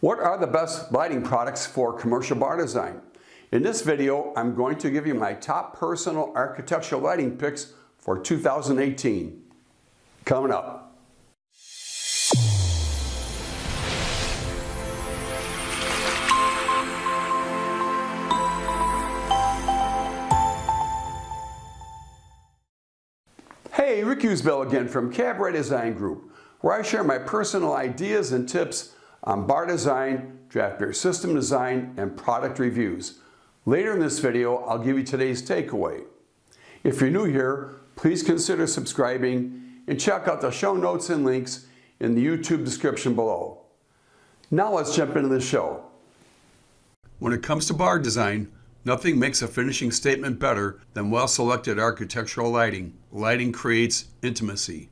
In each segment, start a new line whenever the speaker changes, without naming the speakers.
What are the best lighting products for commercial bar design? In this video, I'm going to give you my top personal architectural lighting picks for 2018. Coming up. Hey, Rick Usbell again from Cabaret Design Group, where I share my personal ideas and tips on bar design, draft beer system design, and product reviews. Later in this video, I'll give you today's takeaway. If you're new here, please consider subscribing and check out the show notes and links in the YouTube description below. Now let's jump into the show. When it comes to bar design, nothing makes a finishing statement better than well-selected architectural lighting. Lighting creates intimacy.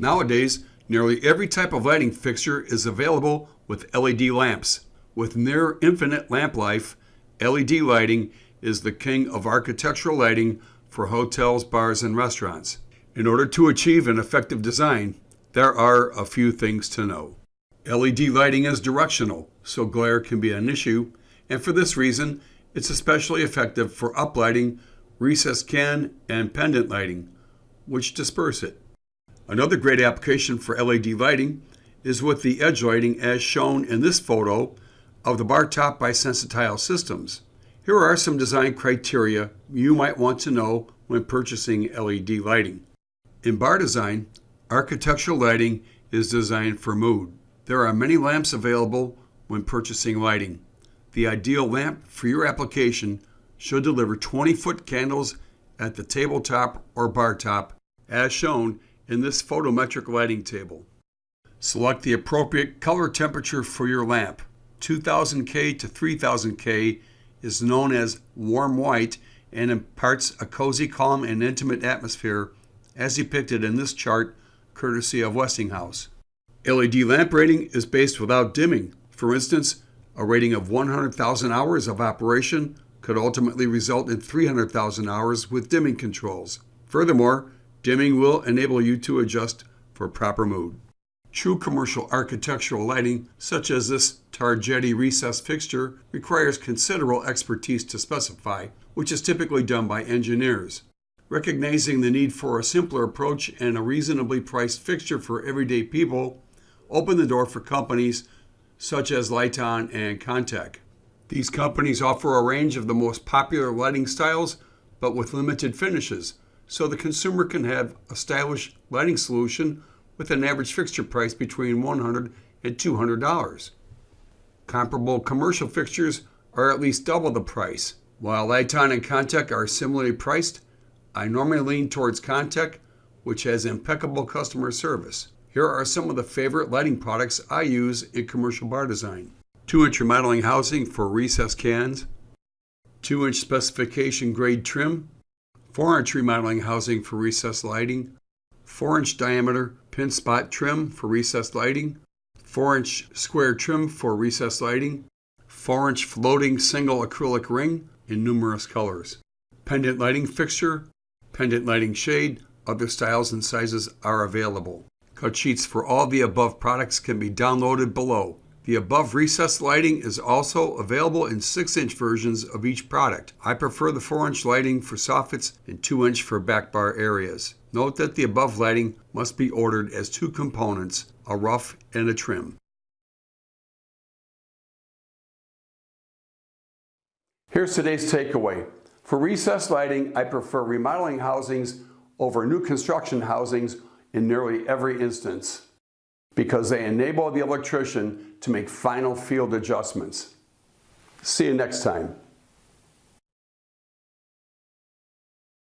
Nowadays, nearly every type of lighting fixture is available with LED lamps. With near infinite lamp life, LED lighting is the king of architectural lighting for hotels, bars, and restaurants. In order to achieve an effective design, there are a few things to know. LED lighting is directional, so glare can be an issue, and for this reason, it's especially effective for uplighting, recessed can, and pendant lighting, which disperse it. Another great application for LED lighting is with the edge lighting as shown in this photo of the bar top by Sensitile Systems. Here are some design criteria you might want to know when purchasing LED lighting. In bar design, architectural lighting is designed for mood. There are many lamps available when purchasing lighting. The ideal lamp for your application should deliver 20-foot candles at the tabletop or bar top, as shown in this photometric lighting table. Select the appropriate color temperature for your lamp. 2000K to 3000K is known as warm white and imparts a cozy, calm, and intimate atmosphere as depicted in this chart courtesy of Westinghouse. LED lamp rating is based without dimming. For instance, a rating of 100,000 hours of operation could ultimately result in 300,000 hours with dimming controls. Furthermore, dimming will enable you to adjust for proper mood. True commercial architectural lighting, such as this Targetti recessed fixture, requires considerable expertise to specify, which is typically done by engineers. Recognizing the need for a simpler approach and a reasonably priced fixture for everyday people opened the door for companies such as Liton and Contec. These companies offer a range of the most popular lighting styles, but with limited finishes, so the consumer can have a stylish lighting solution with an average fixture price between $100 and $200. Comparable commercial fixtures are at least double the price. While Liton and Contec are similarly priced, I normally lean towards Contec, which has impeccable customer service. Here are some of the favorite lighting products I use in commercial bar design. 2-inch remodeling housing for recessed cans, 2-inch specification grade trim, 4-inch remodeling housing for recessed lighting, 4-inch diameter pin spot trim for recessed lighting, 4-inch square trim for recessed lighting, 4-inch floating single acrylic ring in numerous colors. Pendant lighting fixture, pendant lighting shade, other styles and sizes are available. Cut sheets for all the above products can be downloaded below. The above recessed lighting is also available in 6-inch versions of each product. I prefer the 4-inch lighting for soffits and 2-inch for back bar areas. Note that the above lighting must be ordered as two components, a rough and a trim. Here's today's takeaway. For recessed lighting, I prefer remodeling housings over new construction housings in nearly every instance because they enable the electrician to make final field adjustments. See you next time.